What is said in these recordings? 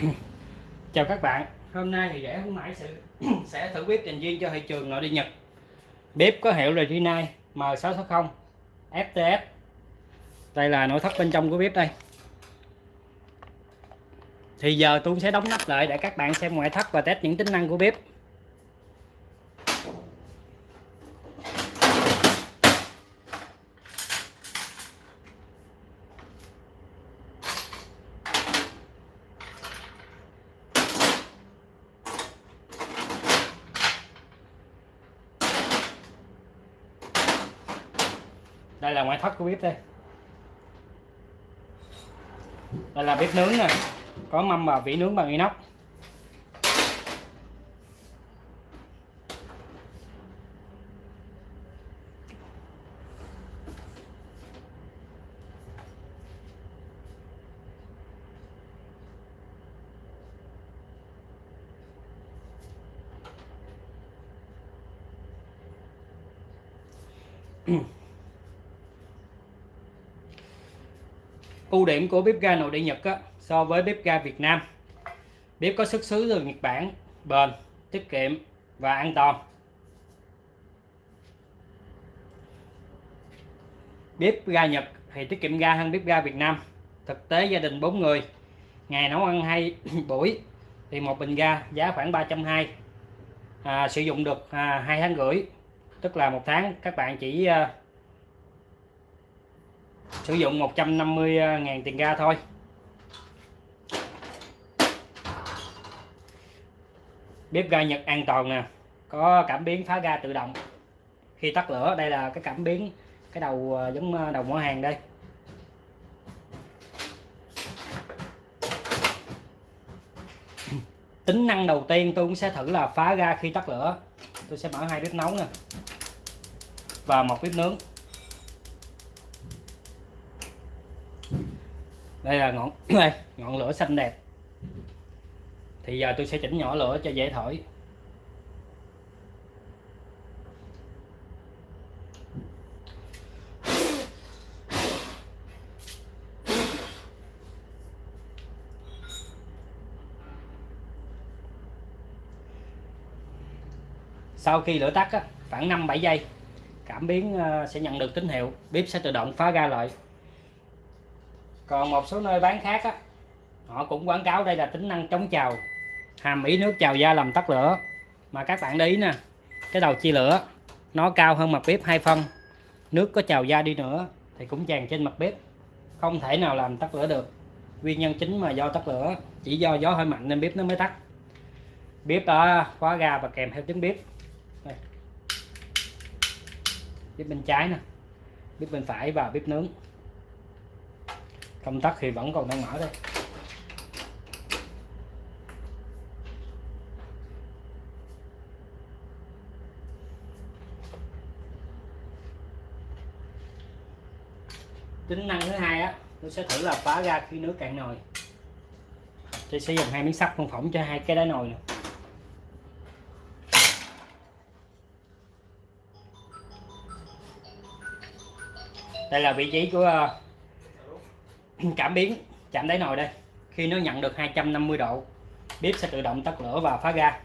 chào các bạn, hôm nay thì rẻ không mãi sự sẽ thử bếp dành riêng cho thị trường nội địa nhật. Bếp có hiệu là Regina M660 FTS đây là nội thất bên trong của bếp đây. Thì giờ tôi sẽ đóng nắp lại để các bạn xem ngoại thất và test những tính năng của bếp. Đây là ngoại thất của bếp đây. Đây là bếp nướng nè. Có mâm và vỉ nướng bằng inox ưu điểm của bếp ga nội địa Nhật á, so với bếp ga Việt Nam. Bếp có xuất xứ từ Nhật Bản bền tiết kiệm và an toàn. Bếp ga Nhật thì tiết kiệm ga hơn bếp ga Việt Nam. Thực tế gia đình 4 người ngày nấu ăn hai buổi thì một bình ga giá khoảng 320 à, sử dụng được à, 2 tháng rưỡi tức là một tháng. Các bạn chỉ à, sử dụng 150 à, ngàn tiền ga thôi. Bếp ga Nhật an toàn nè, có cảm biến phá ga tự động. Khi tắt lửa, đây là cái cảm biến, cái đầu à, giống à, đầu mỏ hàng đây. Tính năng đầu tiên tôi cũng sẽ thử là phá ga khi tắt lửa. Tôi sẽ mở hai bếp nấu nè. Và một bếp nướng. Đây là ngọn đây ngọn lửa xanh đẹp. Thì giờ tôi sẽ chỉnh nhỏ lửa cho dễ thổi. Sau khi lửa tắt á, khoảng 5-7 giây cảm biến ờ, sẽ nhận được tín hiệu. Bếp sẽ tự động phá ra lại còn một số nơi bán khác á, họ cũng quảng cáo đây là tính năng chống trào hàm ý nước trào da làm tắt lửa. Mà các bạn để ý nè cái đầu chia lửa nó cao hơn mặt bếp hai phân. Nước có trào da đi nữa thì cũng tràn trên mặt bếp không thể nào làm tắt lửa được. Nguyên nhân chính mà do tắt lửa chỉ do gió hơi mạnh nên bếp nó mới tắt. Bếp đã khóa ga và kèm theo tiếng bếp. Đây. bếp bên trái nè bếp bên phải và bếp nướng công tắc thì vẫn còn đang mở đây tính năng thứ hai á, tôi sẽ thử là phá ra khi nước cạn nồi tôi sẽ dùng hai miếng sắt phân phỏng cho hai cái đáy nồi này. đây là vị trí của ờ, cảm biến, chạm đáy nồi đây. Khi nó nhận được 250 độ, bếp sẽ tự động tắt lửa và phá ga.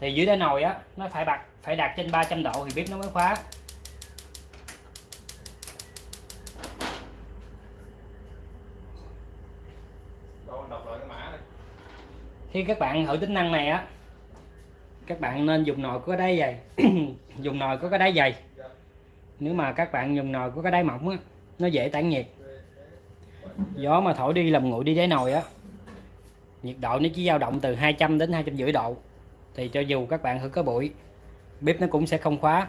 Thì dưới đáy nồi á, nó phải bật phải đạt trên 300 độ thì bếp nó mới khóa. Khi các bạn thử tính năng này á. Các bạn nên dùng nồi có đáy dày. Dùng nồi có cái đáy dày. Nếu mà các bạn dùng nồi có cái đáy mỏng á nó dễ tản nhiệt. Gió mà thổi đi làm nguội đi đáy nồi á, nhiệt độ nó chỉ dao động từ 200 đến 250 độ. Thì cho dù các bạn thử có bụi bếp nó cũng sẽ không khóa.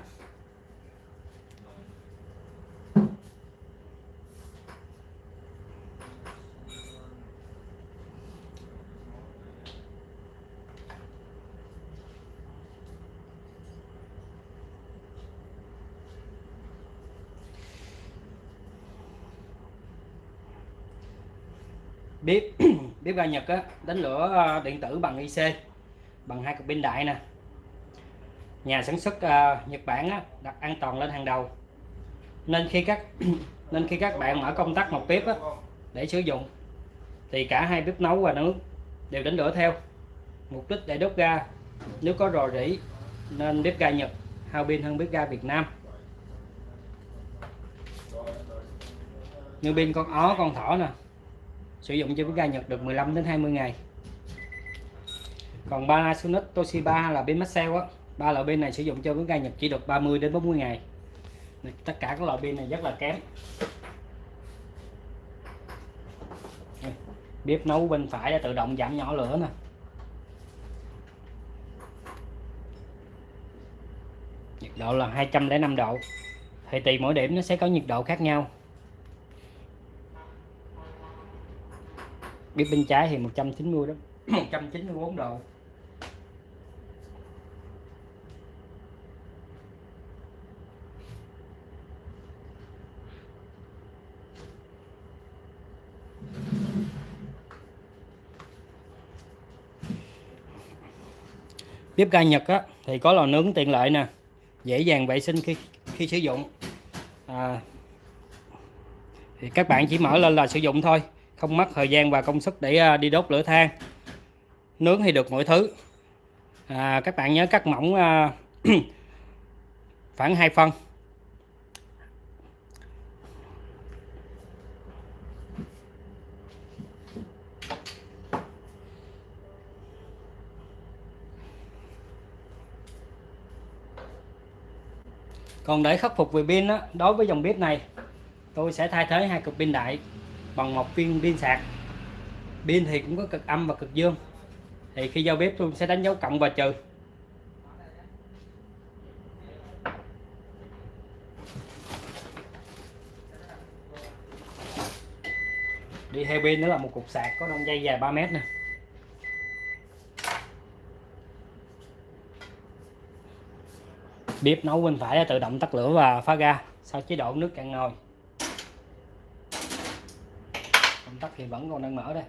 Bếp bếp ga Nhật á, đánh lửa ờ, điện tử bằng IC bằng hai cục pin đại nè. Nhà sản xuất uh, Nhật Bản á, đặt an toàn lên hàng đầu. Nên khi các nên khi các bạn mở công tắc một bếp á, để sử dụng thì cả hai bếp nấu và nướng đều đánh lửa theo. Mục đích để đốt ga nếu có rò rỉ nên bếp ga Nhật hao pin hơn bếp ga Việt Nam. Như pin con ó con thỏ nè sử dụng cho bếp ga Nhật được 15 đến 20 ngày. Còn Panasonic Toshiba là bên Maxell á, ba loại pin này sử dụng cho bếp ga Nhật chỉ được 30 đến 40 ngày. Tất cả các loại pin này rất là kém. Bếp nấu bên phải đã tự động giảm nhỏ lửa nè. Nhiệt độ là 205 độ. Thì tùy mỗi điểm nó sẽ có nhiệt độ khác nhau. Bếp bên trái thì 190 đó. 194 độ. Bếp ga Nhật á, thì có lò nướng tiện lợi nè. Dễ dàng vệ sinh khi khi sử dụng. À, thì các bạn chỉ mở lên là sử dụng thôi không mất thời gian và công sức để à, đi đốt lửa than. Nướng thì được mọi thứ. À, các bạn nhớ cắt mỏng à, khoảng 2 phân. Còn để khắc phục về pin đó, đối với dòng bếp này tôi sẽ thay thế hai cực pin đại bằng một viên pin sạc. Pin thì cũng có cực âm và cực dương. Thì khi giao bếp tôi sẽ đánh dấu cộng và trừ. Đi theo pin nữa là một cục sạc có đông dây dài 3 mét nè. Bếp nấu bên phải là tự động tắt lửa và phá ga, sau chế độ nước cạn nồi. Nắp thì vẫn còn đang mở đây.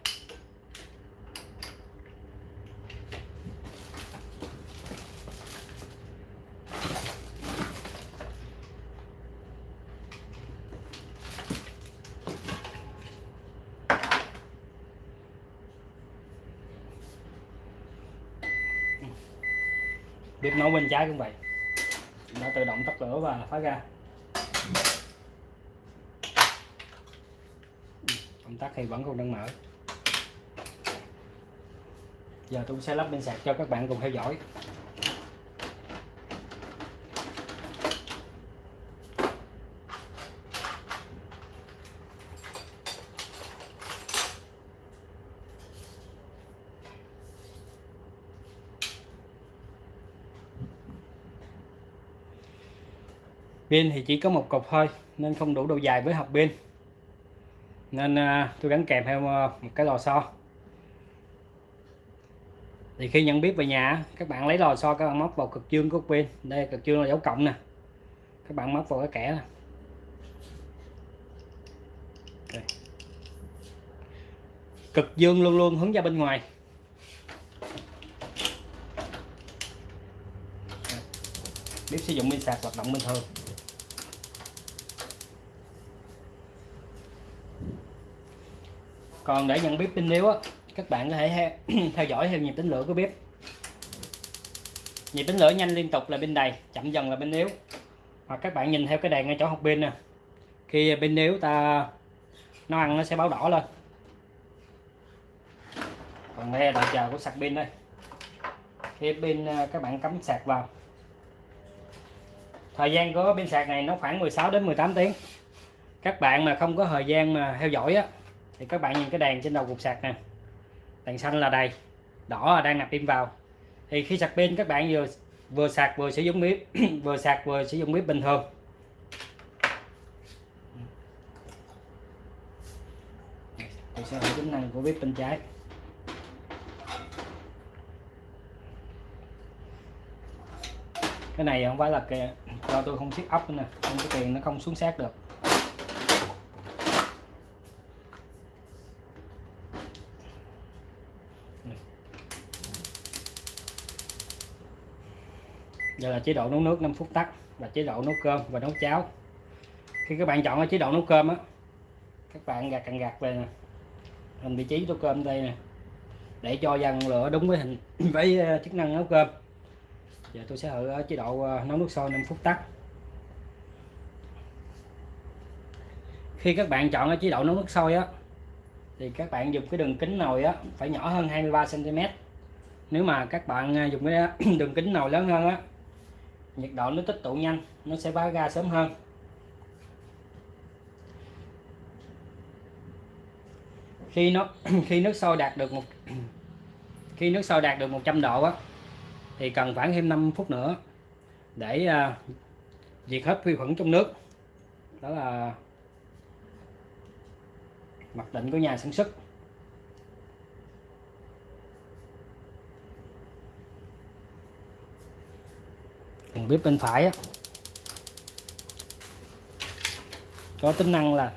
Bếp nấu bên trái cũng vậy. Nó tự động tắt lửa và phá ra. Công tắc thì vẫn còn đang mở. Giờ tôi sẽ lắp bên sạc cho các bạn cùng theo dõi. Pin thì chỉ có một cục thôi, nên không đủ độ dài với hộp pin nên à, tôi gắn kèm theo à, một cái lò xo. Thì khi nhận biết về nhà các bạn lấy lò xo, các bạn móc vào cực dương của pin đây, cực dương là dấu cộng nè. Các bạn móc vào cái kẻ này. Okay. cực dương luôn luôn hướng ra bên ngoài. Bếp sử dụng pin sạc hoạt động bình thường. Còn để nhận bếp pin yếu á, các bạn có thể theo dõi theo nhịp tính lửa của bếp. Nhịp tính lửa nhanh liên tục là pin đầy, chậm dần là pin yếu hoặc các bạn nhìn theo cái đèn ngay chỗ học pin nè. Khi pin yếu ta, nó ăn nó sẽ báo đỏ lên. Còn đây là đợi chờ của sạc pin đây. Khi pin à, các bạn cắm sạc vào. Thời gian của pin sạc này nó khoảng 16 đến 18 tiếng. Các bạn mà không có thời gian mà theo dõi á thì các bạn nhìn cái đèn trên đầu cục sạc nè. Đèn xanh là đầy, đỏ là đang nạp pin vào. Thì khi sạc pin, các bạn vừa vừa sạc vừa sử dụng bếp vừa sạc vừa sử dụng bếp bình thường. Tôi sẽ hỏi tính năng của bếp bên trái. Cái này không phải là kìa do tôi không siết ốc nữa nè nên cái tiền nó không xuống sát được. Ừ. đây là chế độ nấu nước 5 phút tắt và chế độ nấu cơm và nấu cháo. Khi các bạn chọn ở chế độ nấu cơm á, các bạn gạt càng gạt về nè. Hình vị trí nấu cơm đây nè. Để cho dần lửa đúng với hình với ờ, chức năng nấu cơm. Giờ tôi sẽ ở chế độ ờ, nấu nước sôi 5 phút tắt. Khi các bạn chọn ở chế độ nấu nước sôi á thì các bạn dùng cái đường kính nồi á phải nhỏ hơn 23 cm nếu mà các bạn à, dùng cái đường kính nồi lớn hơn á nhiệt độ nó tích tụ nhanh nó sẽ phá ra sớm hơn. Khi nó khi nước sôi đạt được một khi nước sôi đạt được 100 độ á thì cần khoảng thêm 5 phút nữa để uh, diệt hết vi khuẩn trong nước. Đó là mặc định của nhà sản xuất. Phần bếp bên phải á, có tính năng là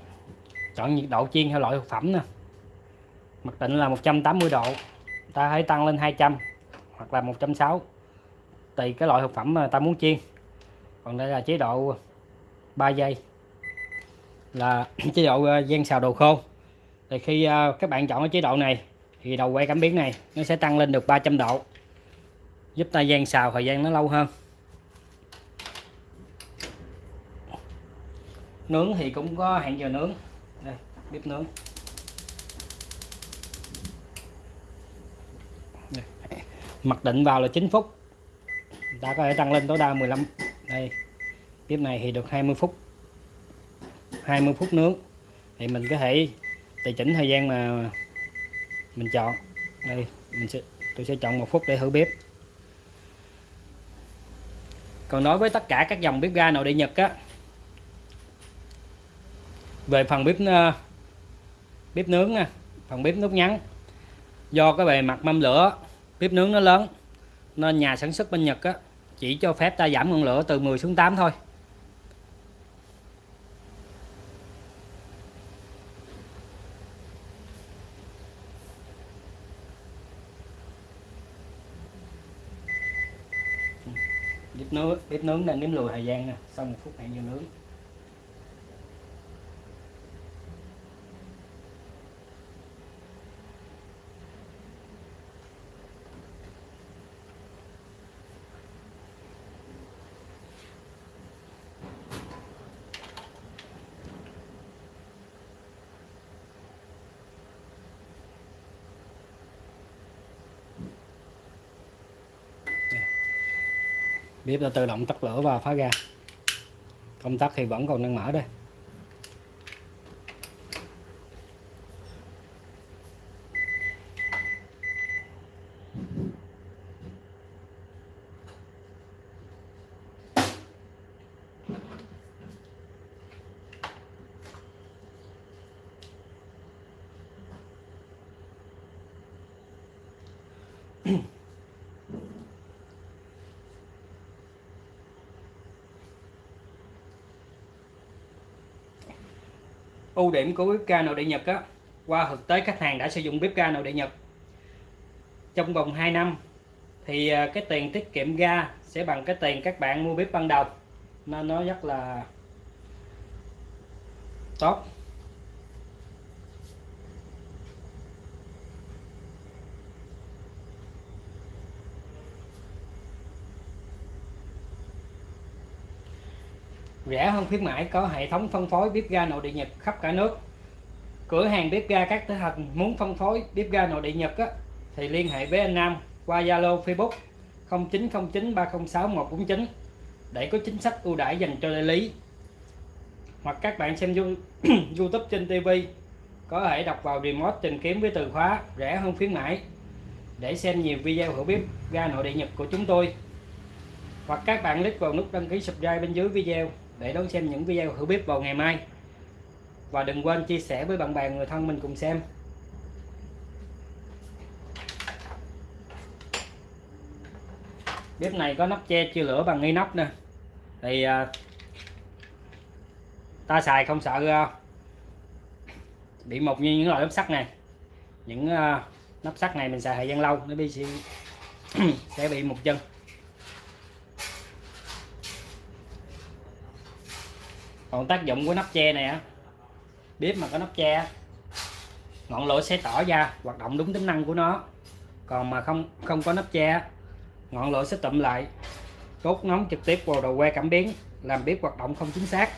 chọn nhiệt độ chiên theo loại thực phẩm nè. Mặc định là 180 độ. Ta hãy tăng lên 200 hoặc là 160 tùy cái loại thực phẩm mà ta muốn chiên. Còn đây là chế độ 3 giây. Là chế độ ờ, gian xào đồ khô thì khi ờ, các bạn chọn cái chế độ này, thì đầu quay cảm biến này, nó sẽ tăng lên được 300 độ. Giúp ta gian xào thời gian nó lâu hơn. Nướng thì cũng có hẹn giờ nướng. Đây, bếp nướng. Mặc định vào là 9 phút. Ta có thể tăng lên tối đa 15 đây. Bếp này thì được 20 phút. 20 phút nướng. Thì mình có thể tùy chỉnh thời gian mà mình chọn. Đây, mình sẽ, tôi sẽ chọn một phút để thử bếp. Còn đối với tất cả các dòng bếp ga nội địa Nhật á, về phần bếp ờ, bếp nướng nè phần bếp nút ngắn. Do cái bề mặt mâm lửa, bếp nướng nó lớn, nên nhà sản xuất bên Nhật á chỉ cho phép ta giảm ngọn lửa từ 10 xuống 8 thôi. Bếp nướng nướng đang nếm lùi thời gian nè. Sau một phút hẹn giờ nướng. Bếp đã tự động tắt lửa và phá ra công tắc thì vẫn còn đang mở đây. ưu điểm của bếp ga nội địa Nhật á, qua thực tế khách hàng đã sử dụng bếp ga nội địa Nhật. Trong vòng 2 năm thì à, cái tiền tiết kiệm ga sẽ bằng cái tiền các bạn mua bếp ban đầu. Nên nó rất là tốt. Rẻ hơn khuyến mãi có hệ thống phân phối bếp ga nội địa Nhật khắp cả nước. Cửa hàng bếp ga các tỉnh thành muốn phân phối bếp ga nội địa Nhật á, thì liên hệ với anh Nam qua Zalo Facebook 0909 306 149 để có chính sách ưu đãi dành cho đại lý. Hoặc các bạn xem YouTube trên TV có thể đọc vào remote tìm kiếm với từ khóa rẻ hơn khuyến mãi để xem nhiều video hữu bếp ga nội địa Nhật của chúng tôi. Hoặc các bạn click vào nút đăng ký subscribe bên dưới video để đón xem những video thử bếp vào ngày mai. Và đừng quên chia sẻ với bạn bè người thân mình cùng xem. Bếp này có nắp che chưa lửa bằng inox nè. Thì à, ta xài không sợ à, bị mục như những loại nắp sắt này. Những à, nắp sắt này mình xài thời gian lâu nó bị sẽ bị mục chân. Còn tác dụng của nắp che này á, bếp mà có nắp che ngọn lửa sẽ tỏ ra, hoạt động đúng tính năng của nó. Còn mà không không có nắp che ngọn lửa sẽ tụm lại đốt nóng trực tiếp vào đầu que cảm biến, làm bếp hoạt động không chính xác.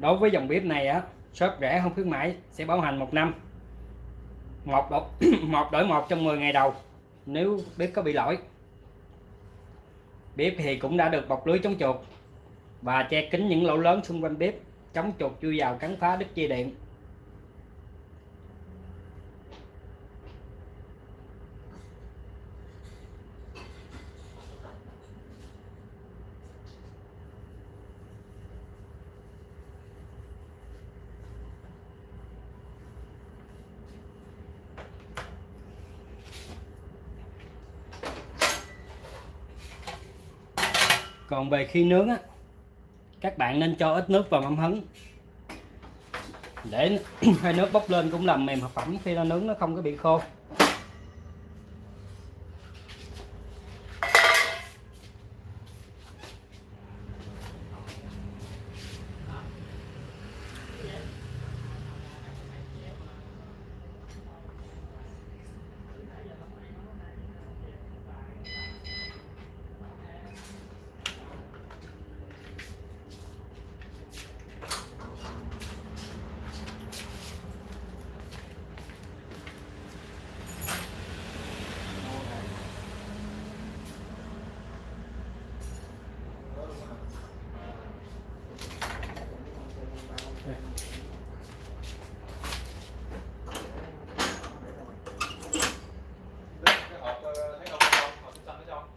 Đối với dòng bếp này á shop rẻ không khuyến mãi sẽ bảo hành một năm. Một đổi, một đổi một trong 10 ngày đầu nếu bếp có bị lỗi. Bếp thì cũng đã được bọc lưới chống chuột và che kín những lỗ lớn xung quanh bếp chống chuột chui vào cắn phá đứt dây điện. Còn về khi nướng á, các bạn nên cho ít nước vào mâm hấn. Để hơi nước bốc lên cũng làm mềm thực phẩm khi nó nướng, nó không có bị khô.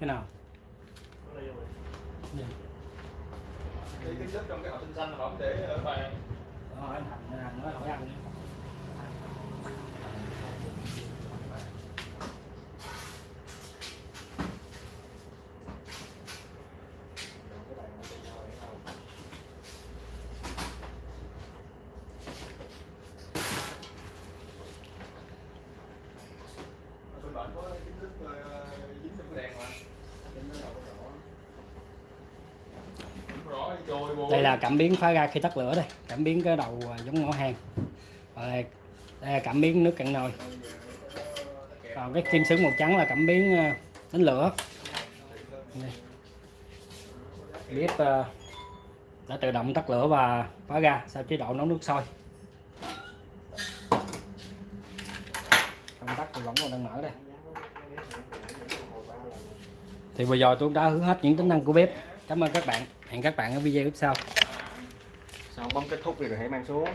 Cái nào? Cái cái đất trong cái hộp xanh xanh là để ở bàn Ờ, anh Thành anh hỏi ăn đi. bên bạn có cái nước ờ, dính trong cái đèn mà Không rõ đi trôi vô đây là cảm biến phá ra khi tắt lửa đây. Cảm biến cái đầu à, giống ngõ hàng Và đây, đây là cảm biến nước cạn nồi. Còn cái kim sướng màu trắng là cảm biến à, đánh lửa. Đây. bếp à, đã tự động tắt lửa và phá ra sau chế độ nấu nước sôi. Công tắc thì vẫn còn đang mở đây. Thì vừa rồi tôi đã hướng hết những tính năng của bếp. Cảm ơn các bạn. Hẹn các bạn ở video tiếp sau sau bấm kết thúc thì rồi hãy mang xuống.